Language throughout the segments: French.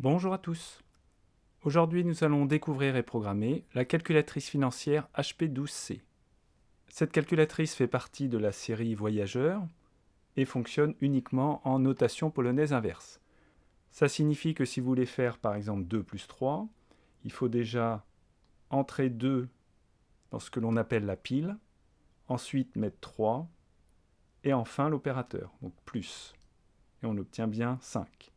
Bonjour à tous. Aujourd'hui, nous allons découvrir et programmer la calculatrice financière HP12C. Cette calculatrice fait partie de la série Voyageurs et fonctionne uniquement en notation polonaise inverse. Ça signifie que si vous voulez faire par exemple 2 plus 3, il faut déjà entrer 2 dans ce que l'on appelle la pile, ensuite mettre 3, et enfin l'opérateur, donc plus. Et on obtient bien 5.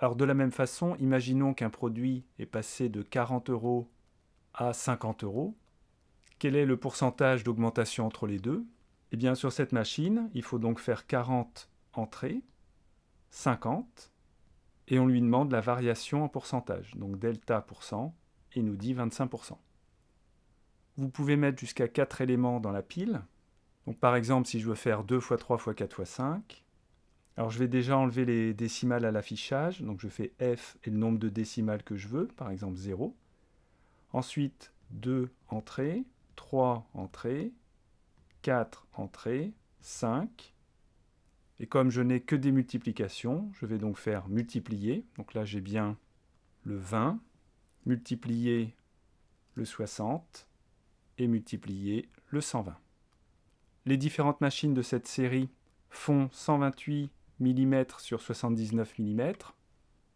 Alors de la même façon, imaginons qu'un produit est passé de 40 euros à 50 euros. Quel est le pourcentage d'augmentation entre les deux? Eh bien sur cette machine, il faut donc faire 40 entrées, 50, et on lui demande la variation en pourcentage, donc delta pourcent, et il nous dit 25%. Vous pouvez mettre jusqu'à 4 éléments dans la pile. Donc par exemple, si je veux faire 2 x 3 x 4 x 5, alors je vais déjà enlever les décimales à l'affichage, donc je fais F et le nombre de décimales que je veux, par exemple 0. Ensuite, 2 entrées, 3 entrées, 4 entrées, 5. Et comme je n'ai que des multiplications, je vais donc faire multiplier. Donc là j'ai bien le 20, multiplier le 60 et multiplier le 120. Les différentes machines de cette série font 128 mm sur 79 mm.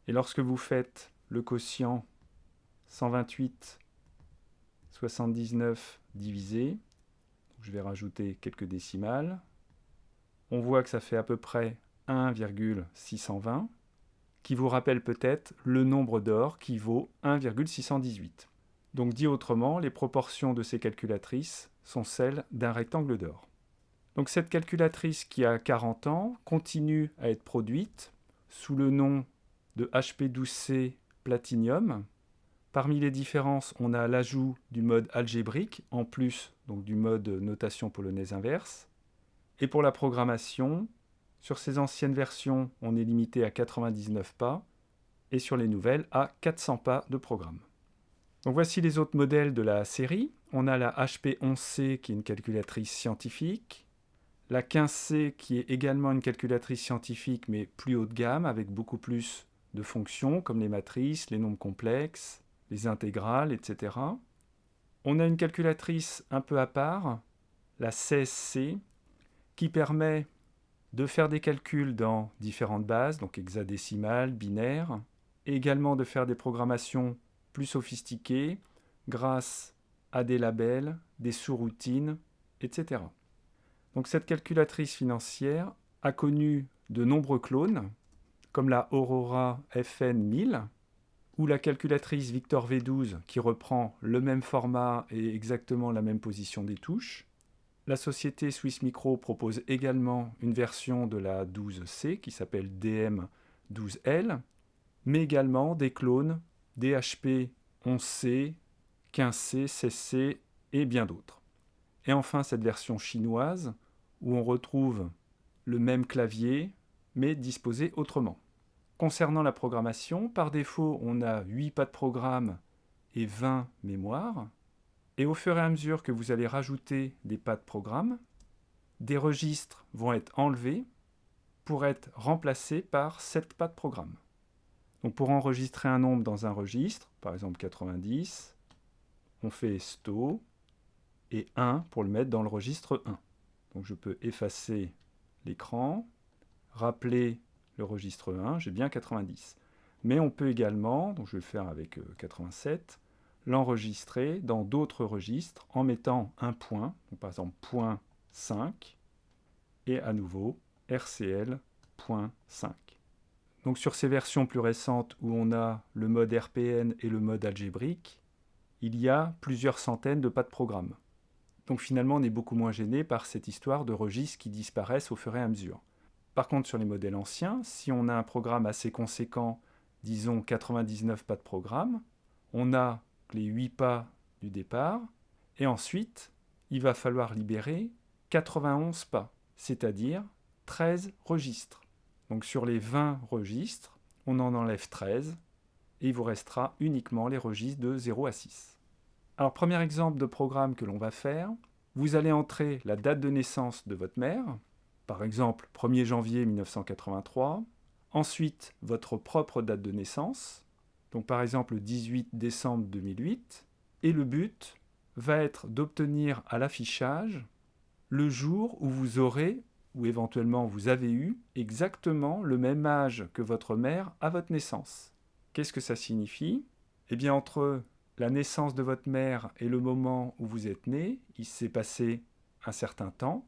Et lorsque vous faites le quotient 128 79 divisé, je vais rajouter quelques décimales, on voit que ça fait à peu près 1,620, qui vous rappelle peut-être le nombre d'or qui vaut 1,618. Donc dit autrement, les proportions de ces calculatrices sont celles d'un rectangle d'or. Donc cette calculatrice qui a 40 ans continue à être produite sous le nom de HP12C Platinum. Parmi les différences, on a l'ajout du mode algébrique, en plus donc du mode notation polonaise inverse. Et pour la programmation, sur ces anciennes versions, on est limité à 99 pas, et sur les nouvelles, à 400 pas de programme. Donc voici les autres modèles de la série. On a la HP11C qui est une calculatrice scientifique, la 15C qui est également une calculatrice scientifique mais plus haut de gamme avec beaucoup plus de fonctions comme les matrices, les nombres complexes, les intégrales, etc. On a une calculatrice un peu à part, la 16C, qui permet de faire des calculs dans différentes bases, donc hexadécimales, binaires, et également de faire des programmations plus sophistiquées grâce à des labels, des sous-routines, etc. Donc cette calculatrice financière a connu de nombreux clones, comme la Aurora FN 1000, ou la calculatrice Victor V12 qui reprend le même format et exactement la même position des touches. La société Swiss Micro propose également une version de la 12C qui s'appelle DM12L, mais également des clones DHP 11C, 15C, 16C et bien d'autres. Et enfin cette version chinoise où on retrouve le même clavier, mais disposé autrement. Concernant la programmation, par défaut, on a 8 pas de programme et 20 mémoires. Et au fur et à mesure que vous allez rajouter des pas de programme, des registres vont être enlevés pour être remplacés par 7 pas de programme. Donc pour enregistrer un nombre dans un registre, par exemple 90, on fait sto et 1 pour le mettre dans le registre 1. Donc je peux effacer l'écran, rappeler le registre 1, j'ai bien 90. Mais on peut également, donc je vais le faire avec 87, euh, l'enregistrer dans d'autres registres en mettant un point, par exemple point 5, et à nouveau RCL.5. Donc sur ces versions plus récentes où on a le mode RPN et le mode algébrique, il y a plusieurs centaines de pas de programme. Donc finalement, on est beaucoup moins gêné par cette histoire de registres qui disparaissent au fur et à mesure. Par contre, sur les modèles anciens, si on a un programme assez conséquent, disons 99 pas de programme, on a les 8 pas du départ, et ensuite, il va falloir libérer 91 pas, c'est-à-dire 13 registres. Donc sur les 20 registres, on en enlève 13, et il vous restera uniquement les registres de 0 à 6. Alors, premier exemple de programme que l'on va faire, vous allez entrer la date de naissance de votre mère, par exemple 1er janvier 1983. ensuite votre propre date de naissance, donc par exemple le 18 décembre 2008, et le but va être d'obtenir à l'affichage le jour où vous aurez, ou éventuellement vous avez eu, exactement le même âge que votre mère à votre naissance. Qu'est-ce que ça signifie? Eh bien entre la naissance de votre mère et le moment où vous êtes né, il s'est passé un certain temps.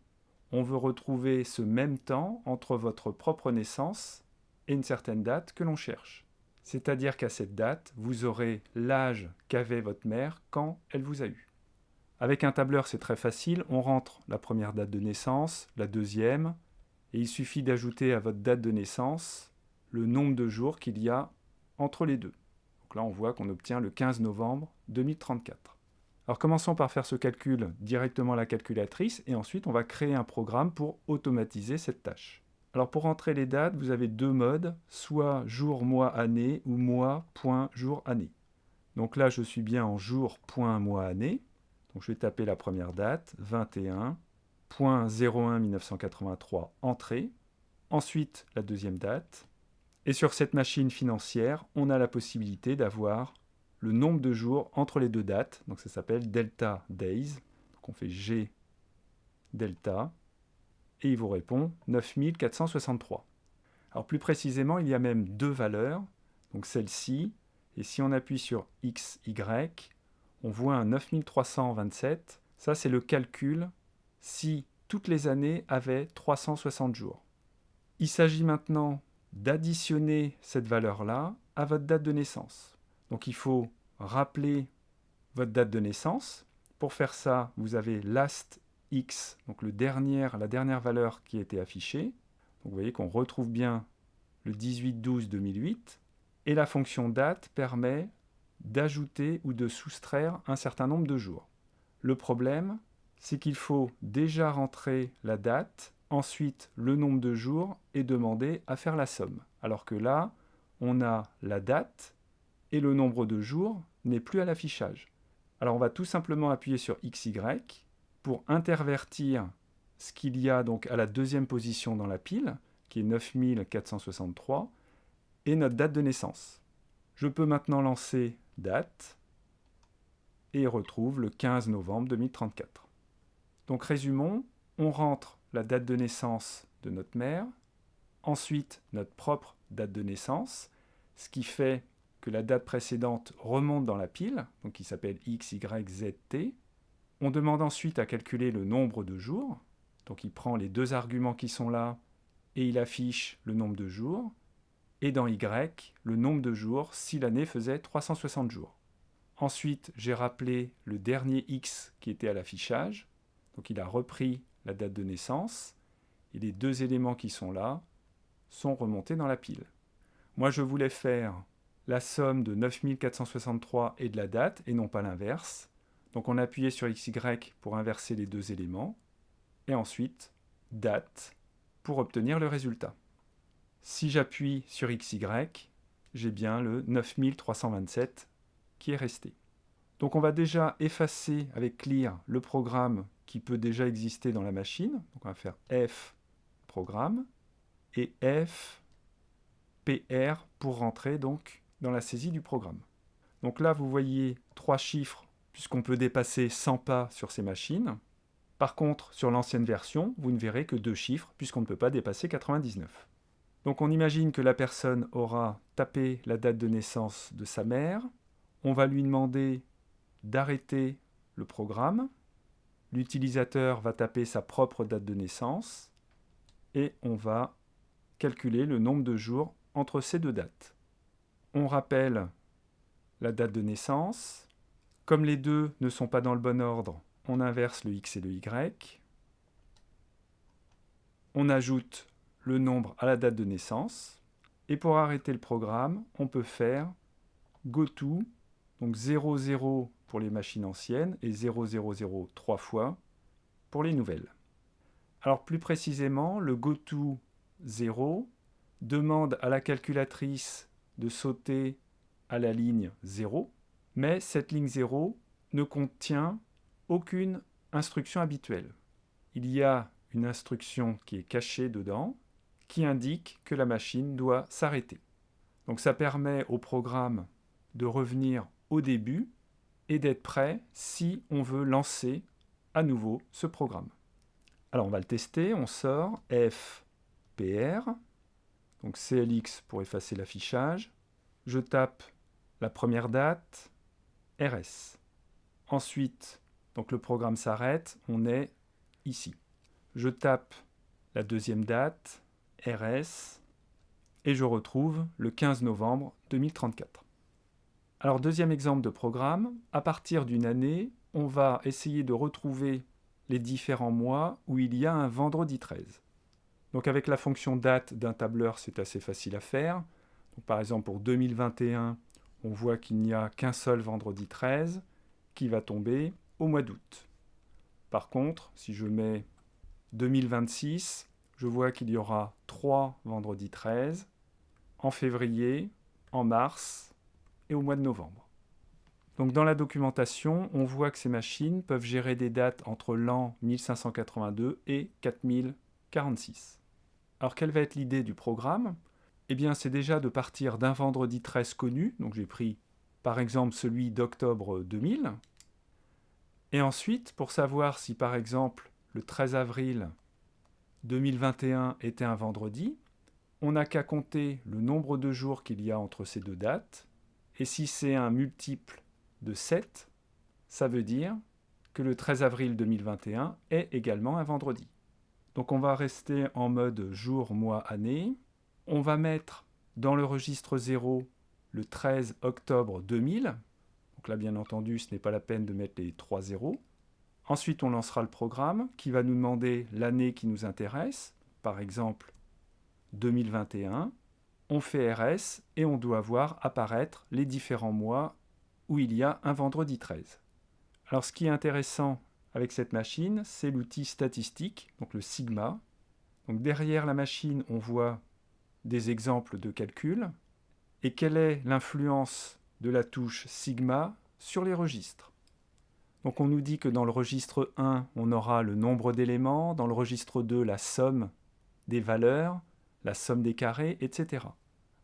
On veut retrouver ce même temps entre votre propre naissance et une certaine date que l'on cherche. C'est-à-dire qu'à cette date, vous aurez l'âge qu'avait votre mère quand elle vous a eu. Avec un tableur, c'est très facile. On rentre la première date de naissance, la deuxième, et il suffit d'ajouter à votre date de naissance le nombre de jours qu'il y a entre les deux. Là, on voit qu'on obtient le 15 novembre 2034. Alors commençons par faire ce calcul directement à la calculatrice, et ensuite on va créer un programme pour automatiser cette tâche. Alors pour entrer les dates, vous avez deux modes, soit jour, mois, année ou mois, point, jour, année. Donc là, je suis bien en jour, point, mois, année. Donc je vais taper la première date, 21.01 1983, entrée. Ensuite, la deuxième date. Et sur cette machine financière, on a la possibilité d'avoir le nombre de jours entre les deux dates. Donc ça s'appelle delta days. Donc on fait G delta et il vous répond 9463. Alors plus précisément, il y a même deux valeurs, donc celle-ci, et si on appuie sur XY, on voit un 9327. Ça, c'est le calcul si toutes les années avaient 360 jours. Il s'agit maintenant d'additionner cette valeur-là à votre date de naissance. Donc il faut rappeler votre date de naissance. Pour faire ça, vous avez last x, donc le la dernière valeur qui a été affichée. Vous voyez qu'on retrouve bien le 18-12-2008. Et la fonction date permet d'ajouter ou de soustraire un certain nombre de jours. Le problème, c'est qu'il faut déjà rentrer la date, ensuite le nombre de jours et demander à faire la somme. Alors que là, on a la date et le nombre de jours n'est plus à l'affichage. Alors on va tout simplement appuyer sur XY pour intervertir ce qu'il y a donc à la deuxième position dans la pile, qui est 9463, et notre date de naissance. Je peux maintenant lancer date et retrouve le 15 novembre 2034. Donc résumons, on rentre la date de naissance de notre mère, ensuite notre propre date de naissance, ce qui fait que la date précédente remonte dans la pile, donc qui s'appelle X, Y, Z, T, on demande ensuite à calculer le nombre de jours. Donc il prend les deux arguments qui sont là et il affiche le nombre de jours. Et dans Y, le nombre de jours si l'année faisait 360 jours. Ensuite, j'ai rappelé le dernier X qui était à l'affichage. Donc il a repris la date de naissance. Et les deux éléments qui sont là sont remontés dans la pile. Moi, je voulais faire la somme de 9463 et de la date, et non pas l'inverse. Donc on a appuyé sur XY pour inverser les deux éléments, et ensuite date pour obtenir le résultat. Si j'appuie sur XY, j'ai bien le 9327 qui est resté. Donc on va déjà effacer avec clear le programme qui peut déjà exister dans la machine. Donc on va faire F programme et F PR pour rentrer donc dans la saisie du programme. Donc là vous voyez trois chiffres puisqu'on peut dépasser 100 pas sur ces machines. Par contre, sur l'ancienne version, vous ne verrez que deux chiffres, puisqu'on ne peut pas dépasser 99. Donc on imagine que la personne aura tapé la date de naissance de sa mère. On va lui demander d'arrêter le programme. L'utilisateur va taper sa propre date de naissance. Et on va calculer le nombre de jours entre ces deux dates. On rappelle la date de naissance, comme les deux ne sont pas dans le bon ordre, on inverse le x et le y. On ajoute le nombre à la date de naissance. Et pour arrêter le programme, on peut faire goto, donc 00 pour les machines anciennes et 000 trois fois pour les nouvelles. Alors plus précisément, le goto 0 demande à la calculatrice de sauter à la ligne 0 mais cette ligne 0 ne contient aucune instruction habituelle. Il y a une instruction qui est cachée dedans, qui indique que la machine doit s'arrêter. Donc ça permet au programme de revenir au début et d'être prêt si on veut lancer à nouveau ce programme. Alors on va le tester, on sort FPR, donc CLX pour effacer l'affichage. Je tape la première date, RS. Ensuite, donc le programme s'arrête, on est ici. Je tape la deuxième date, RS, et je retrouve le 15 novembre 2034. Alors deuxième exemple de programme, à partir d'une année, on va essayer de retrouver les différents mois où il y a un vendredi 13. Donc avec la fonction date d'un tableur, c'est assez facile à faire. par exemple pour 2021, on voit qu'il n'y a qu'un seul vendredi 13 qui va tomber au mois d'août. Par contre, si je mets 2026, je vois qu'il y aura trois vendredis 13 en février, en mars et au mois de novembre. Donc dans la documentation, on voit que ces machines peuvent gérer des dates entre l'an 1582 et 4046. Alors quelle va être l'idée du programme? Eh bien c'est déjà de partir d'un vendredi 13 connu, donc j'ai pris par exemple celui d'octobre 2000, et ensuite pour savoir si par exemple le 13 avril 2021 était un vendredi, on n'a qu'à compter le nombre de jours qu'il y a entre ces deux dates, et si c'est un multiple de 7, ça veut dire que le 13 avril 2021 est également un vendredi. Donc on va rester en mode jour, mois, année. On va mettre dans le registre 0 le 13 octobre 2000. Donc là, bien entendu, ce n'est pas la peine de mettre les trois zéros. Ensuite, on lancera le programme qui va nous demander l'année qui nous intéresse. Par exemple, 2021, on fait RS et on doit voir apparaître les différents mois où il y a un vendredi 13. Alors ce qui est intéressant avec cette machine, c'est l'outil statistique, donc le sigma. Donc derrière la machine, on voit des exemples de calcul. Et quelle est l'influence de la touche sigma sur les registres? Donc on nous dit que dans le registre 1, on aura le nombre d'éléments, dans le registre 2, la somme des valeurs, la somme des carrés, etc.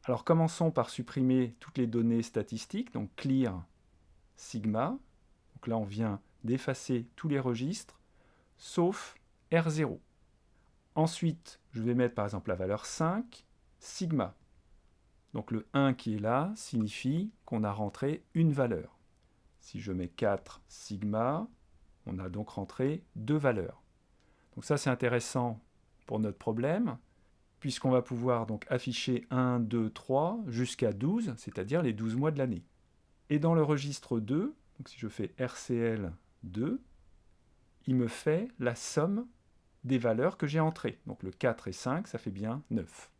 Alors commençons par supprimer toutes les données statistiques, donc clear sigma. Donc là on vient d'effacer tous les registres, sauf R0. Ensuite, je vais mettre par exemple la valeur 5, sigma. Donc le 1 qui est là signifie qu'on a rentré une valeur. Si je mets 4 sigma, on a donc rentré deux valeurs. Donc ça c'est intéressant pour notre problème, puisqu'on va pouvoir donc afficher 1, 2, 3 jusqu'à 12, c'est-à-dire les 12 mois de l'année. Et dans le registre 2, donc si je fais RCL 2, il me fait la somme des valeurs que j'ai entrées. Donc le 4 et 5, ça fait bien 9.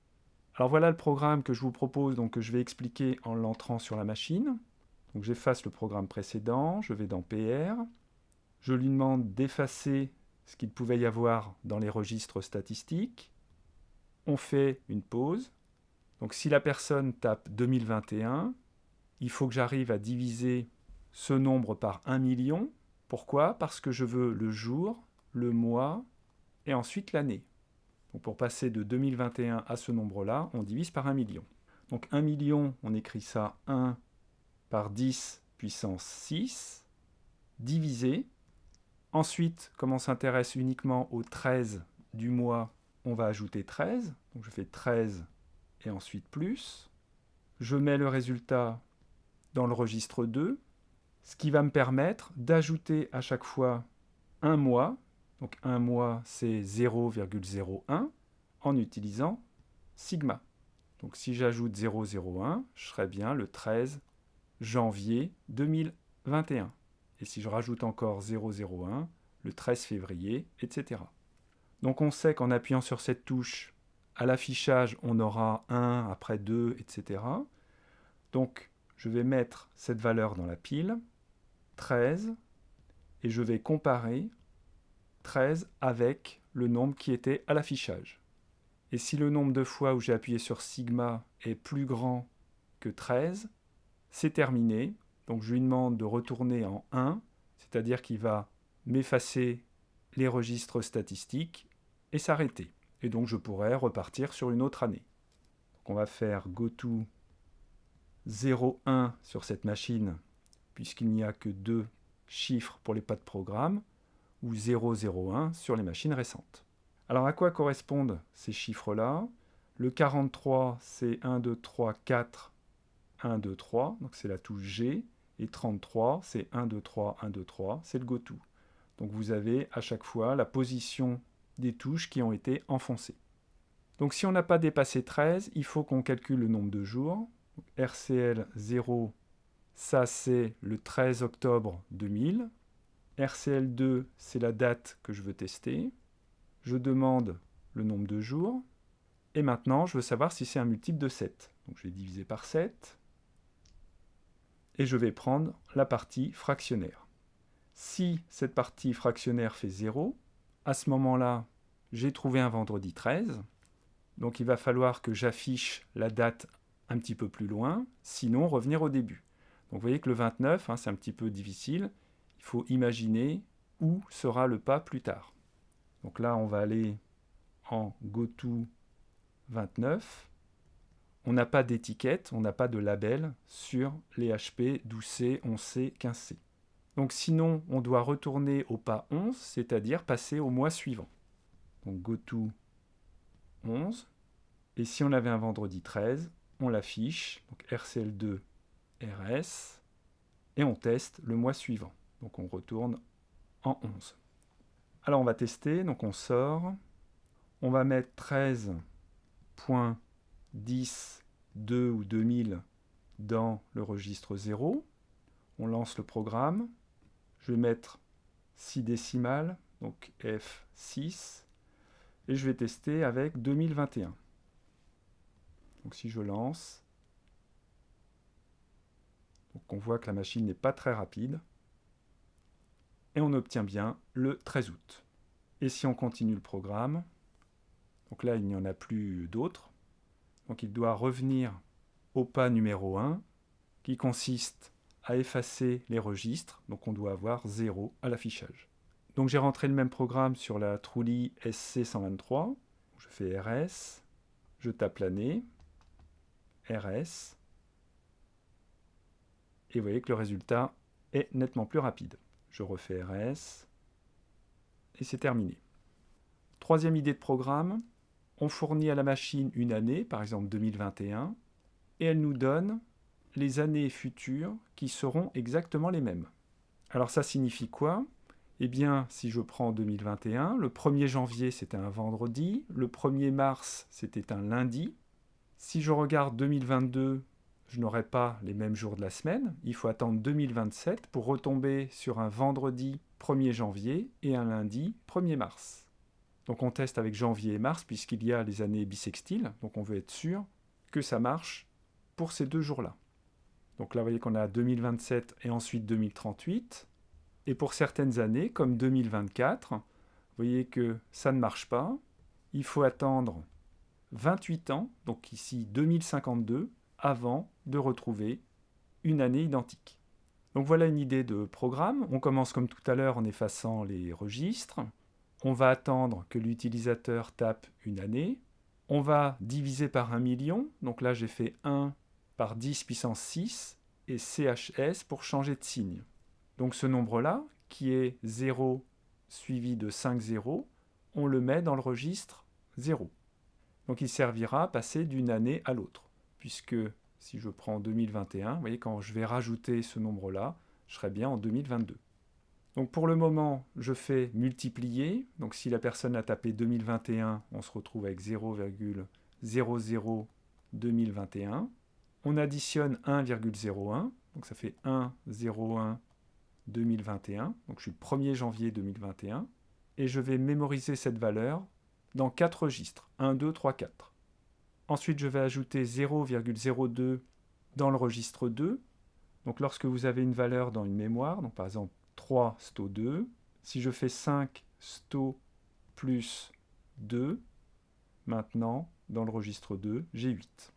Alors voilà le programme que je vous propose, donc que je vais expliquer en l'entrant sur la machine. Donc j'efface le programme précédent, je vais dans PR, je lui demande d'effacer ce qu'il pouvait y avoir dans les registres statistiques, on fait une pause. Donc si la personne tape 2021, il faut que j'arrive à diviser ce nombre par 1 million. Pourquoi? Parce que je veux le jour, le mois et ensuite l'année. pour passer de 2021 à ce nombre-là, on divise par 1 million. Donc 1 million, on écrit ça 1 par 10 puissance 6, divisé. Ensuite, comme on s'intéresse uniquement au 13 du mois, on va ajouter 13. Donc je fais 13 et ensuite plus. Je mets le résultat dans le registre 2, ce qui va me permettre d'ajouter à chaque fois un mois. Donc un mois, c'est 0,01 en utilisant sigma. Donc si j'ajoute 0,01, je serai bien le 13 janvier 2021. Et si je rajoute encore 0,01, le 13 février, etc. Donc on sait qu'en appuyant sur cette touche, à l'affichage, on aura 1, après 2, etc. Donc je vais mettre cette valeur dans la pile, 13, et je vais comparer 13 avec le nombre qui était à l'affichage. Et si le nombre de fois où j'ai appuyé sur sigma est plus grand que 13, c'est terminé. Donc je lui demande de retourner en 1, c'est-à-dire qu'il va m'effacer les registres statistiques s'arrêter. et donc je pourrais repartir sur une autre année. Donc on va faire goto 01 sur cette machine, puisqu'il n'y a que deux chiffres pour les pas de programme, ou 001 sur les machines récentes. Alors à quoi correspondent ces chiffres-là? Le 43, c'est 1, 2, 3, 4, 1, 2, 3, donc c'est la touche G, et 33, c'est 1, 2, 3, 1, 2, 3, c'est le goto. Donc vous avez à chaque fois la position des touches qui ont été enfoncées. Donc si on n'a pas dépassé 13, il faut qu'on calcule le nombre de jours. RCL 0, ça c'est le 13 octobre 2000. RCL 2, c'est la date que je veux tester. Je demande le nombre de jours. Et maintenant, je veux savoir si c'est un multiple de 7. Donc je vais diviser par 7. Et je vais prendre la partie fractionnaire. Si cette partie fractionnaire fait 0, à ce moment-là, j'ai trouvé un vendredi 13. Donc il va falloir que j'affiche la date un petit peu plus loin, sinon revenir au début. Donc vous voyez que le 29, hein, c'est un petit peu difficile. Il faut imaginer où sera le pas plus tard. Donc là, on va aller en GoTo 29. On n'a pas d'étiquette, on n'a pas de label sur les HP 12C, 11C, 15C. Donc sinon, on doit retourner au pas 11, c'est-à-dire passer au mois suivant. Donc GoTo 11. Et si on avait un vendredi 13, on l'affiche, donc RCL2 RS, et on teste le mois suivant. Donc on retourne en 11. Alors on va tester, donc on sort, on va mettre 13.10.2 ou 2000 dans le registre 0, on lance le programme, je vais mettre 6 décimales, donc F6, et je vais tester avec 2021. Donc si je lance, on voit que la machine n'est pas très rapide, et on obtient bien le 13 août. Et si on continue le programme, donc là il n'y en a plus d'autres, donc il doit revenir au pas numéro 1, qui consiste à effacer les registres, donc on doit avoir 0 à l'affichage. Donc j'ai rentré le même programme sur la Trulli SC123, je fais RS, je tape l'année, RS, et vous voyez que le résultat est nettement plus rapide. Je refais RS, et c'est terminé. Troisième idée de programme, on fournit à la machine une année, par exemple 2021, et elle nous donne les années futures qui seront exactement les mêmes. Alors ça signifie quoi? Eh bien, si je prends 2021, le 1er janvier c'était un vendredi, le 1er mars c'était un lundi. Si je regarde 2022, je n'aurai pas les mêmes jours de la semaine. Il faut attendre 2027 pour retomber sur un vendredi 1er janvier et un lundi 1er mars. Donc on teste avec janvier et mars puisqu'il y a les années bissextiles, donc on veut être sûr que ça marche pour ces deux jours-là. Donc là, vous voyez qu'on a 2027 et ensuite 2038. Et pour certaines années, comme 2024, vous voyez que ça ne marche pas. Il faut attendre 28 ans, donc ici 2052, avant de retrouver une année identique. Donc voilà une idée de programme. On commence comme tout à l'heure en effaçant les registres. On va attendre que l'utilisateur tape une année. On va diviser par un million. Donc là, j'ai fait 1 par 10 puissance 6 et CHS pour changer de signe. Donc ce nombre-là, qui est 0 suivi de 5 zéros, on le met dans le registre 0. Donc il servira à passer d'une année à l'autre, puisque si je prends 2021, vous voyez, quand je vais rajouter ce nombre-là, je serai bien en 2022. Donc pour le moment, je fais multiplier. Donc si la personne a tapé 2021, on se retrouve avec 0,00 2021 on additionne 1,01, donc ça fait 1,01 2021, donc je suis le 1er janvier 2021, et je vais mémoriser cette valeur dans 4 registres, 1, 2, 3, 4. Ensuite, je vais ajouter 0,02 dans le registre 2. Donc lorsque vous avez une valeur dans une mémoire, par exemple 3 sto 2, si je fais 5 sto plus 2, maintenant, dans le registre 2, j'ai 8.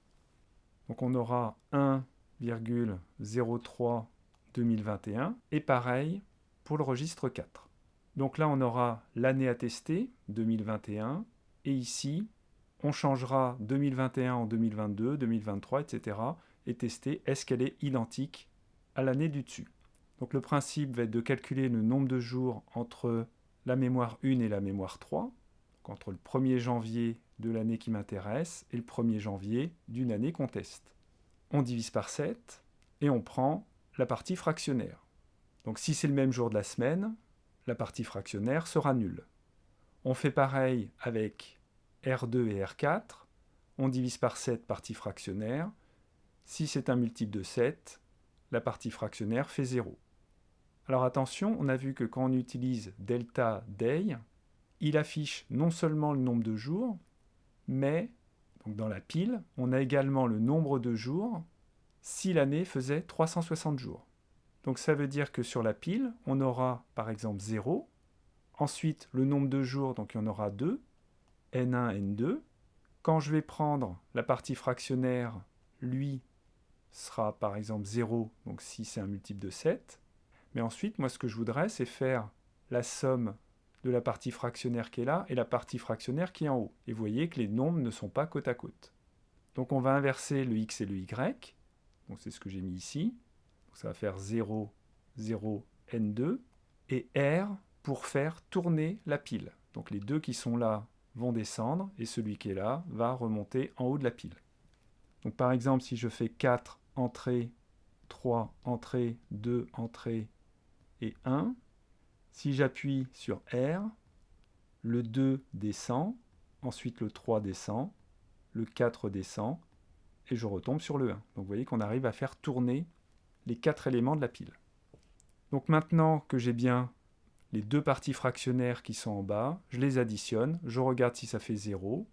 Donc on aura 1,03 2021 et pareil pour le registre 4. Donc là on aura l'année à tester 2021 et ici, on changera 2021 en 2022, 2023, etc. et tester est-ce qu'elle est identique à l'année du dessus. Donc le principe va être de calculer le nombre de jours entre la mémoire 1 et la mémoire 3, donc entre le 1er janvier de l'année qui m'intéresse et le 1er janvier d'une année qu'on teste. On divise par 7 et on prend la partie fractionnaire. Donc si c'est le même jour de la semaine, la partie fractionnaire sera nulle. On fait pareil avec R2 et R4. On divise par 7 partie fractionnaire. Si c'est un multiple de 7, la partie fractionnaire fait 0. Alors attention, on a vu que quand on utilise delta day, il affiche non seulement le nombre de jours, mais donc dans la pile, on a également le nombre de jours si l'année faisait 360 jours. Donc ça veut dire que sur la pile, on aura par exemple 0, ensuite le nombre de jours, donc il y en aura 2, n1, n2. Quand je vais prendre la partie fractionnaire, lui sera par exemple 0, donc si c'est un multiple de 7. Mais ensuite, moi ce que je voudrais, c'est faire la somme de la partie fractionnaire qui est là et la partie fractionnaire qui est en haut. Et vous voyez que les nombres ne sont pas côte à côte. Donc on va inverser le x et le y. Donc c'est ce que j'ai mis ici. ça va faire 0, 0, n2 et r pour faire tourner la pile. Donc les deux qui sont là vont descendre et celui qui est là va remonter en haut de la pile. Donc par exemple, si je fais 4 entrées, 3 entrées, 2 entrées et 1, si j'appuie sur R, le 2 descend, ensuite le 3 descend, le 4 descend, et je retombe sur le 1. Donc vous voyez qu'on arrive à faire tourner les quatre éléments de la pile. Donc maintenant que j'ai bien les deux parties fractionnaires qui sont en bas, je les additionne, je regarde si ça fait 0.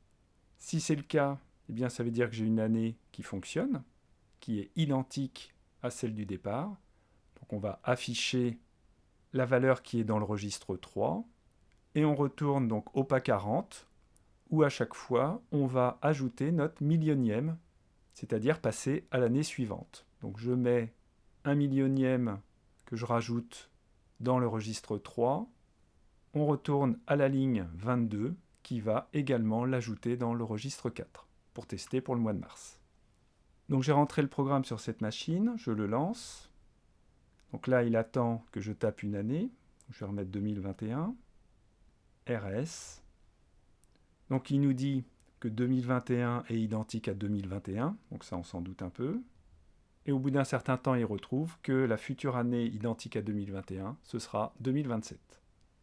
Si c'est le cas, eh bien ça veut dire que j'ai une année qui fonctionne, qui est identique à celle du départ. Donc on va afficher la valeur qui est dans le registre 3, et on retourne donc au pas 40, où à chaque fois on va ajouter notre millionième c'est-à-dire passer à l'année suivante. Donc je mets un millionième que je rajoute dans le registre 3. On retourne à la ligne 22 qui va également l'ajouter dans le registre 4 pour tester pour le mois de mars. Donc j'ai rentré le programme sur cette machine, je le lance. Donc là, il attend que je tape une année. Je vais remettre 2021. RS. Donc il nous dit que 2021 est identique à 2021, donc ça on s'en doute un peu. Et au bout d'un certain temps, il retrouve que la future année identique à 2021, ce sera 2027.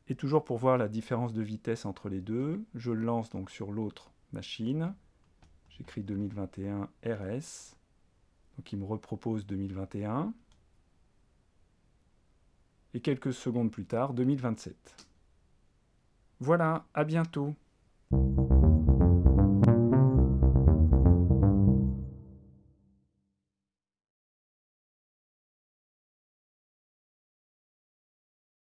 Et toujours pour voir la différence de vitesse entre les deux, je lance donc sur l'autre machine. J'écris 2021 RS. Donc il me repropose 2021 et quelques secondes plus tard, 2027. Voilà, à bientôt